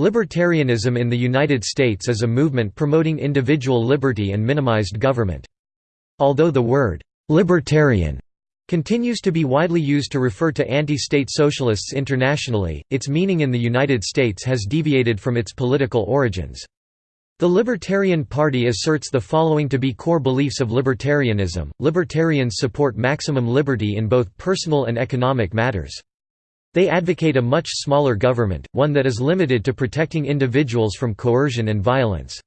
Libertarianism in the United States is a movement promoting individual liberty and minimized government. Although the word «libertarian» continues to be widely used to refer to anti-state socialists internationally, its meaning in the United States has deviated from its political origins. The Libertarian Party asserts the following to be core beliefs of libertarianism. Libertarians support maximum liberty in both personal and economic matters. They advocate a much smaller government, one that is limited to protecting individuals from coercion and violence.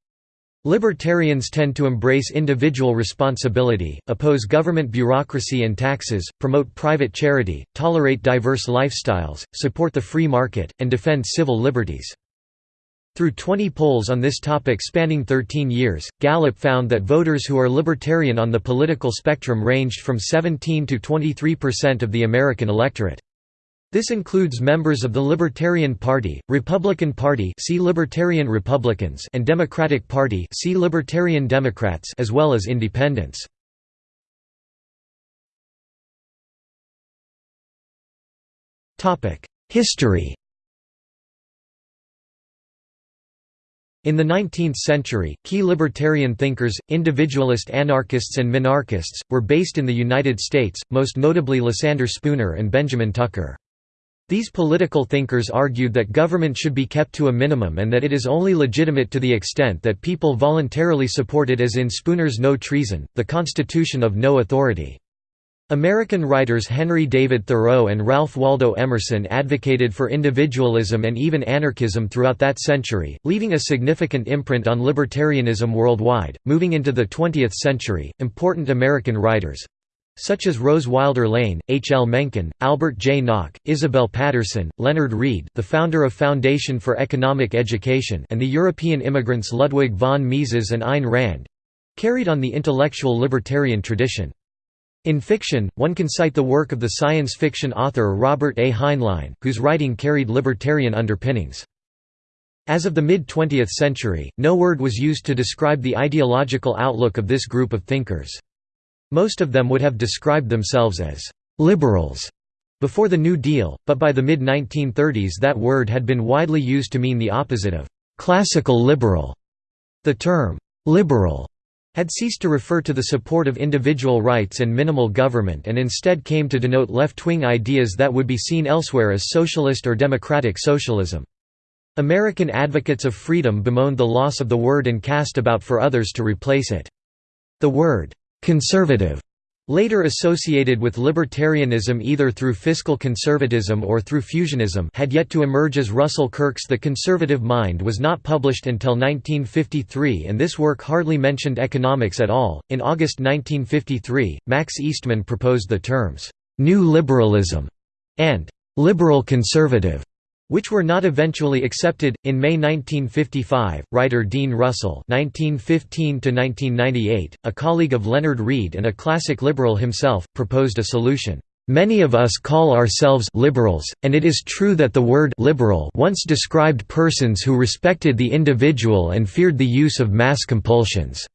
Libertarians tend to embrace individual responsibility, oppose government bureaucracy and taxes, promote private charity, tolerate diverse lifestyles, support the free market, and defend civil liberties. Through 20 polls on this topic spanning 13 years, Gallup found that voters who are libertarian on the political spectrum ranged from 17 to 23 percent of the American electorate. This includes members of the Libertarian Party, Republican Party see Libertarian Republicans and Democratic Party see Libertarian Democrats as well as independents. History In the 19th century, key libertarian thinkers, individualist anarchists and minarchists, were based in the United States, most notably Lysander Spooner and Benjamin Tucker. These political thinkers argued that government should be kept to a minimum and that it is only legitimate to the extent that people voluntarily support it as in Spooner's No Treason, the Constitution of No Authority. American writers Henry David Thoreau and Ralph Waldo Emerson advocated for individualism and even anarchism throughout that century, leaving a significant imprint on libertarianism worldwide. Moving into the 20th century, important American writers such as Rose Wilder Lane, H. L. Mencken, Albert J. Nock, Isabel Paterson, Leonard Read the founder of Foundation for Economic Education and the European immigrants Ludwig von Mises and Ayn Rand—carried on the intellectual libertarian tradition. In fiction, one can cite the work of the science fiction author Robert A. Heinlein, whose writing carried libertarian underpinnings. As of the mid-20th century, no word was used to describe the ideological outlook of this group of thinkers. Most of them would have described themselves as «liberals» before the New Deal, but by the mid-1930s that word had been widely used to mean the opposite of «classical liberal». The term «liberal» had ceased to refer to the support of individual rights and minimal government and instead came to denote left-wing ideas that would be seen elsewhere as socialist or democratic socialism. American advocates of freedom bemoaned the loss of the word and cast about for others to replace it. The word Conservative later associated with libertarianism either through fiscal conservatism or through fusionism had yet to emerge as Russell Kirk's The Conservative Mind was not published until 1953 and this work hardly mentioned economics at all. In August 1953, Max Eastman proposed the terms, "'New Liberalism' and "'liberal conservative' which were not eventually accepted. In May 1955, writer Dean Russell (1915–1998), a colleague of Leonard Read and a classic liberal himself, proposed a solution. Many of us call ourselves liberals, and it is true that the word liberal once described persons who respected the individual and feared the use of mass compulsions.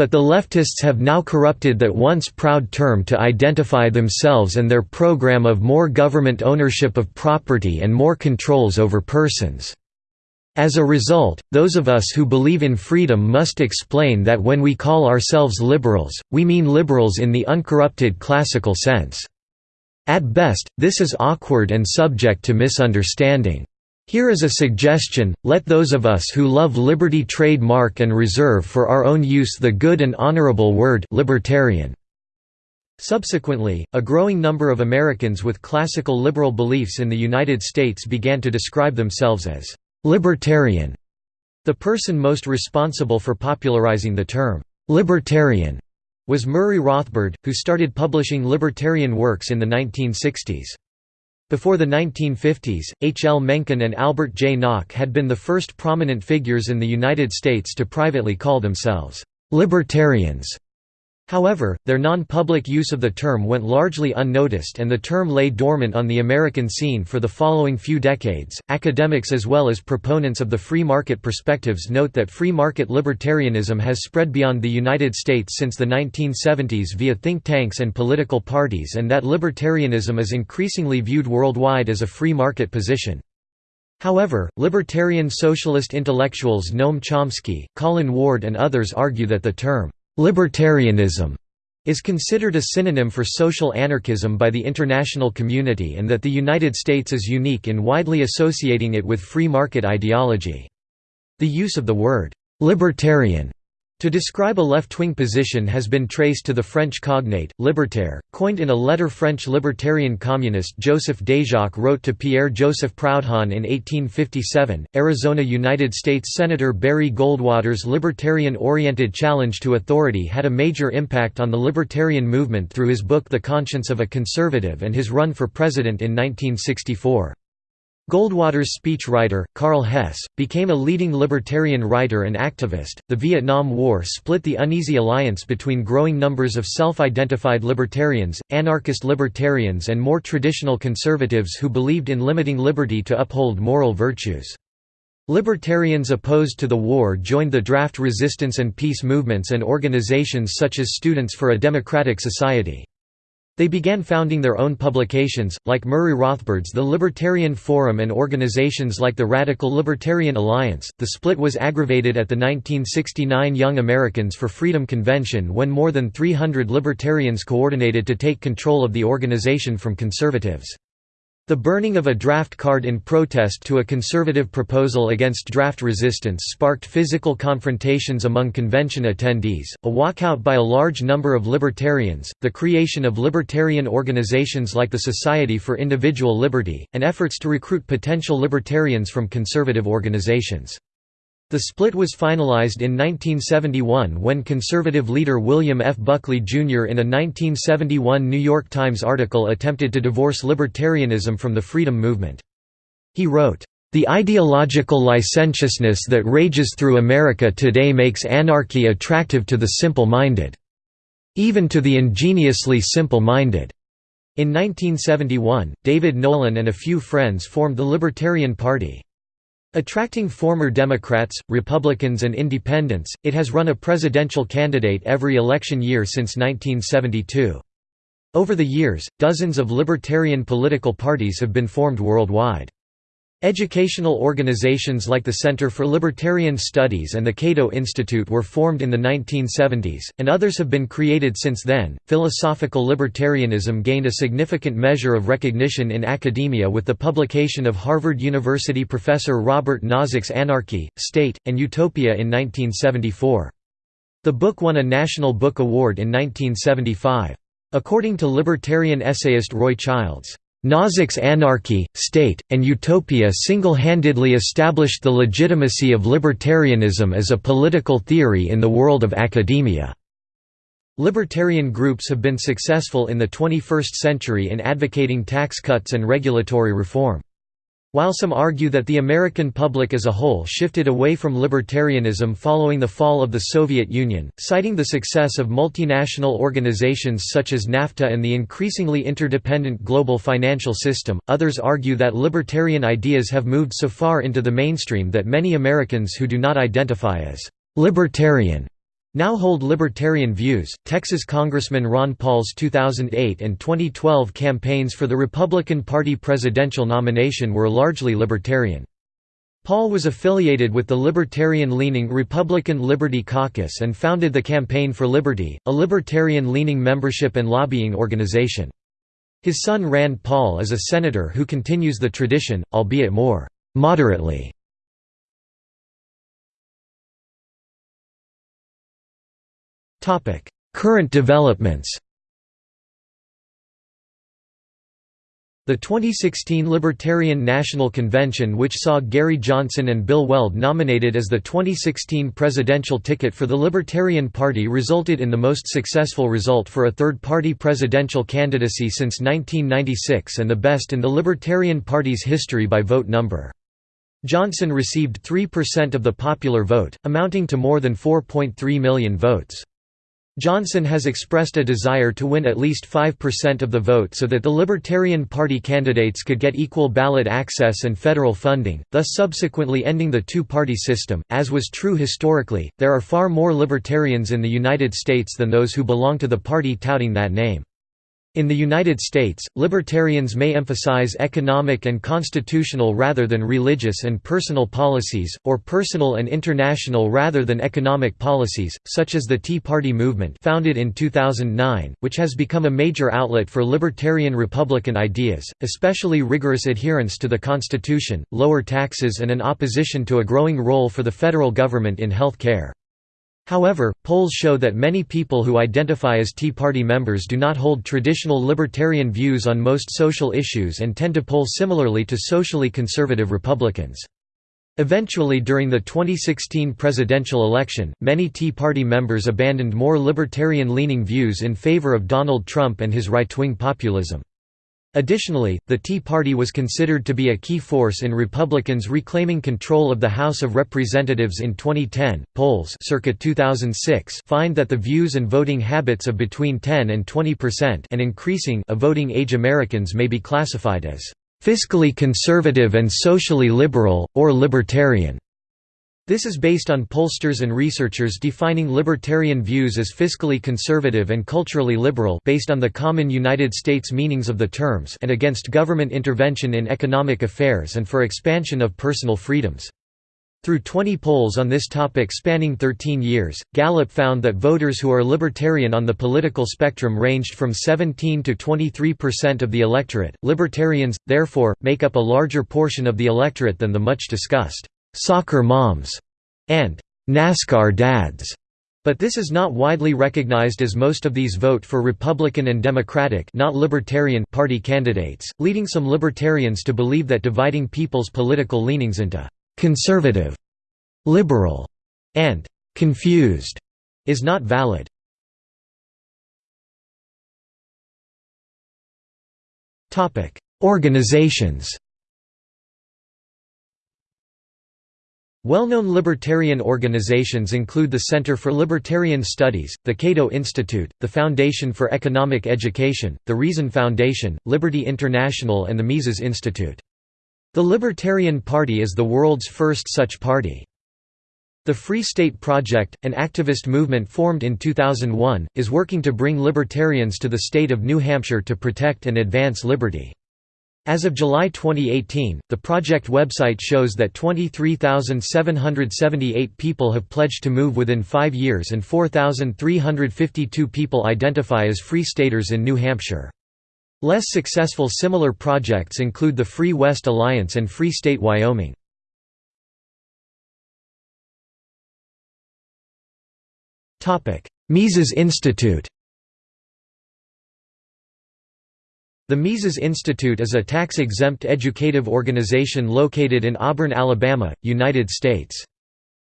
But the leftists have now corrupted that once proud term to identify themselves and their program of more government ownership of property and more controls over persons. As a result, those of us who believe in freedom must explain that when we call ourselves liberals, we mean liberals in the uncorrupted classical sense. At best, this is awkward and subject to misunderstanding. Here is a suggestion, let those of us who love liberty trademark and reserve for our own use the good and honorable word libertarian. Subsequently, a growing number of Americans with classical liberal beliefs in the United States began to describe themselves as libertarian. The person most responsible for popularizing the term libertarian was Murray Rothbard, who started publishing libertarian works in the 1960s. Before the 1950s, H. L. Mencken and Albert J. Nock had been the first prominent figures in the United States to privately call themselves «libertarians». However, their non-public use of the term went largely unnoticed and the term lay dormant on the American scene for the following few decades. Academics as well as proponents of the free market perspectives note that free market libertarianism has spread beyond the United States since the 1970s via think tanks and political parties and that libertarianism is increasingly viewed worldwide as a free market position. However, libertarian socialist intellectuals Noam Chomsky, Colin Ward and others argue that the term, "'libertarianism' is considered a synonym for social anarchism by the international community and that the United States is unique in widely associating it with free market ideology. The use of the word, "'libertarian' To describe a left-wing position has been traced to the French cognate, libertaire, coined in a letter French libertarian communist Joseph Déjacque wrote to Pierre-Joseph Proudhon in 1857. Arizona United States Senator Barry Goldwater's libertarian-oriented challenge to authority had a major impact on the libertarian movement through his book The Conscience of a Conservative and his run for president in 1964. Goldwater's speechwriter, Karl Hess, became a leading libertarian writer and activist. The Vietnam War split the uneasy alliance between growing numbers of self identified libertarians, anarchist libertarians, and more traditional conservatives who believed in limiting liberty to uphold moral virtues. Libertarians opposed to the war joined the draft resistance and peace movements and organizations such as Students for a Democratic Society. They began founding their own publications, like Murray Rothbard's The Libertarian Forum and organizations like the Radical Libertarian Alliance. The split was aggravated at the 1969 Young Americans for Freedom Convention when more than 300 libertarians coordinated to take control of the organization from conservatives. The burning of a draft card in protest to a conservative proposal against draft resistance sparked physical confrontations among convention attendees, a walkout by a large number of libertarians, the creation of libertarian organizations like the Society for Individual Liberty, and efforts to recruit potential libertarians from conservative organizations. The split was finalized in 1971 when conservative leader William F. Buckley Jr. in a 1971 New York Times article attempted to divorce libertarianism from the freedom movement. He wrote, "...the ideological licentiousness that rages through America today makes anarchy attractive to the simple-minded. Even to the ingeniously simple-minded." In 1971, David Nolan and a few friends formed the Libertarian Party. Attracting former Democrats, Republicans and Independents, it has run a presidential candidate every election year since 1972. Over the years, dozens of libertarian political parties have been formed worldwide. Educational organizations like the Center for Libertarian Studies and the Cato Institute were formed in the 1970s, and others have been created since then. Philosophical libertarianism gained a significant measure of recognition in academia with the publication of Harvard University professor Robert Nozick's Anarchy, State, and Utopia in 1974. The book won a National Book Award in 1975. According to libertarian essayist Roy Childs, Nozick's Anarchy, State, and Utopia single-handedly established the legitimacy of libertarianism as a political theory in the world of academia. Libertarian groups have been successful in the 21st century in advocating tax cuts and regulatory reform. While some argue that the American public as a whole shifted away from libertarianism following the fall of the Soviet Union, citing the success of multinational organizations such as NAFTA and the increasingly interdependent global financial system, others argue that libertarian ideas have moved so far into the mainstream that many Americans who do not identify as libertarian now hold libertarian views. Texas Congressman Ron Paul's 2008 and 2012 campaigns for the Republican Party presidential nomination were largely libertarian. Paul was affiliated with the libertarian-leaning Republican Liberty Caucus and founded the Campaign for Liberty, a libertarian-leaning membership and lobbying organization. His son Rand Paul is a senator who continues the tradition, albeit more moderately. Current developments The 2016 Libertarian National Convention which saw Gary Johnson and Bill Weld nominated as the 2016 presidential ticket for the Libertarian Party resulted in the most successful result for a third-party presidential candidacy since 1996 and the best in the Libertarian Party's history by vote number. Johnson received 3% of the popular vote, amounting to more than 4.3 million votes. Johnson has expressed a desire to win at least 5% of the vote so that the Libertarian Party candidates could get equal ballot access and federal funding, thus subsequently ending the two-party system. As was true historically, there are far more libertarians in the United States than those who belong to the party touting that name. In the United States, libertarians may emphasize economic and constitutional rather than religious and personal policies, or personal and international rather than economic policies, such as the Tea Party movement founded in 2009, which has become a major outlet for libertarian Republican ideas, especially rigorous adherence to the Constitution, lower taxes and an opposition to a growing role for the federal government in health care. However, polls show that many people who identify as Tea Party members do not hold traditional libertarian views on most social issues and tend to poll similarly to socially conservative Republicans. Eventually during the 2016 presidential election, many Tea Party members abandoned more libertarian-leaning views in favor of Donald Trump and his right-wing populism. Additionally, the Tea Party was considered to be a key force in Republicans reclaiming control of the House of Representatives in 2010. Polls circa 2006 find that the views and voting habits of between 10 and 20% and increasing of voting age Americans may be classified as fiscally conservative and socially liberal or libertarian. This is based on pollsters and researchers defining libertarian views as fiscally conservative and culturally liberal based on the common United States meanings of the terms and against government intervention in economic affairs and for expansion of personal freedoms. Through 20 polls on this topic spanning 13 years, Gallup found that voters who are libertarian on the political spectrum ranged from 17 to 23% of the electorate. Libertarians, therefore, make up a larger portion of the electorate than the much discussed soccer moms, and NASCAR dads. But this is not widely recognized as most of these vote for Republican and Democratic not Libertarian Party candidates, leading some libertarians to believe that dividing people's political leanings into «conservative», «liberal» and «confused» is not valid. Organizations Well-known libertarian organizations include the Center for Libertarian Studies, the Cato Institute, the Foundation for Economic Education, the Reason Foundation, Liberty International and the Mises Institute. The Libertarian Party is the world's first such party. The Free State Project, an activist movement formed in 2001, is working to bring libertarians to the state of New Hampshire to protect and advance liberty. As of July 2018, the project website shows that 23,778 people have pledged to move within five years and 4,352 people identify as Free Staters in New Hampshire. Less successful similar projects include the Free West Alliance and Free State Wyoming. Mises Institute The Mises Institute is a tax-exempt educative organization located in Auburn, Alabama, United States.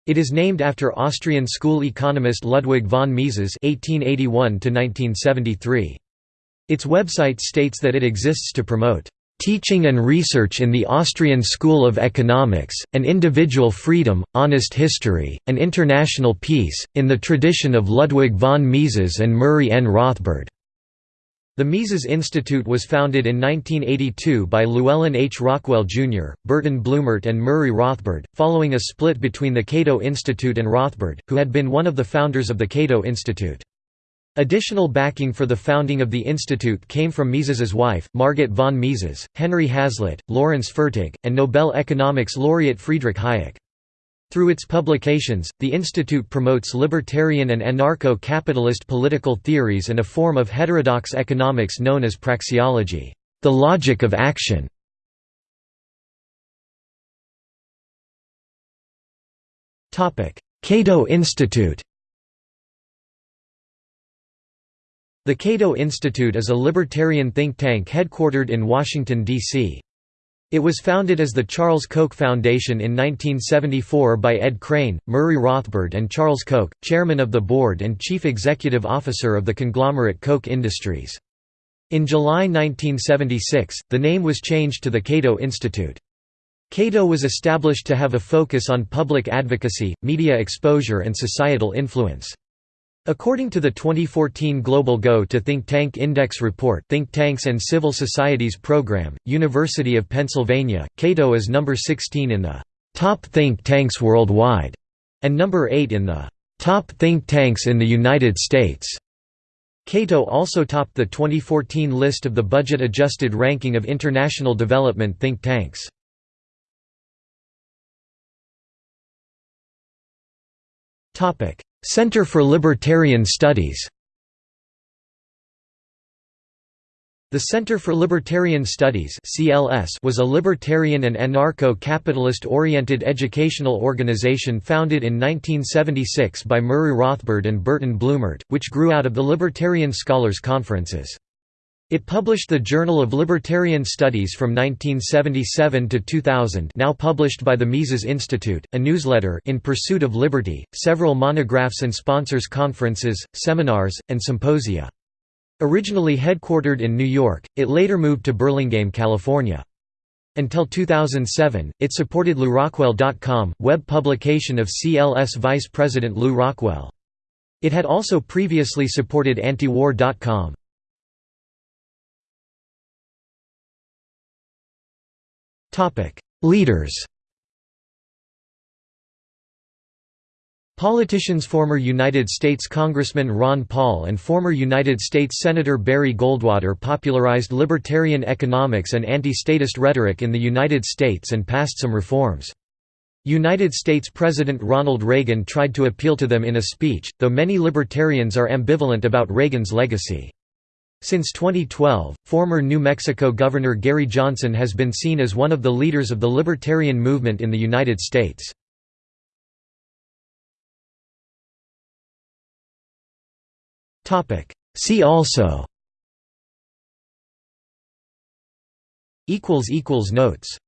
It is named after Austrian school economist Ludwig von Mises (1881–1973). Its website states that it exists to promote teaching and research in the Austrian School of Economics, and individual freedom, honest history, and international peace, in the tradition of Ludwig von Mises and Murray N. Rothbard. The Mises Institute was founded in 1982 by Llewellyn H. Rockwell, Jr., Burton Blumert and Murray Rothbard, following a split between the Cato Institute and Rothbard, who had been one of the founders of the Cato Institute. Additional backing for the founding of the institute came from Mises's wife, Margit von Mises, Henry Hazlitt, Lawrence Fertig, and Nobel economics laureate Friedrich Hayek. Through its publications, the institute promotes libertarian and anarcho-capitalist political theories and a form of heterodox economics known as praxeology, the logic of action. Cato Institute The Cato Institute is a libertarian think tank headquartered in Washington, D.C. It was founded as the Charles Koch Foundation in 1974 by Ed Crane, Murray Rothbard and Charles Koch, chairman of the board and chief executive officer of the conglomerate Koch Industries. In July 1976, the name was changed to the Cato Institute. Cato was established to have a focus on public advocacy, media exposure and societal influence. According to the 2014 Global Go to Think Tank Index report Think Tanks and Civil Societies Program, University of Pennsylvania, Cato is number 16 in the «top think tanks worldwide» and number 8 in the «top think tanks in the United States». Cato also topped the 2014 list of the budget-adjusted ranking of international development think tanks. Center for Libertarian Studies The Center for Libertarian Studies was a libertarian and anarcho-capitalist-oriented educational organization founded in 1976 by Murray Rothbard and Burton Blumert, which grew out of the Libertarian Scholars Conferences. It published the Journal of Libertarian Studies from 1977 to 2000 now published by the Mises Institute, a newsletter In Pursuit of Liberty, several monographs and sponsors conferences, seminars, and symposia. Originally headquartered in New York, it later moved to Burlingame, California. Until 2007, it supported LewRockwell.com, web publication of CLS Vice President Lew Rockwell. It had also previously supported Antiwar.com. Leaders Politicians Former United States Congressman Ron Paul and former United States Senator Barry Goldwater popularized libertarian economics and anti-statist rhetoric in the United States and passed some reforms. United States President Ronald Reagan tried to appeal to them in a speech, though many libertarians are ambivalent about Reagan's legacy. Since 2012, former New Mexico Governor Gary Johnson has been seen as one of the leaders of the libertarian movement in the United States. See also Notes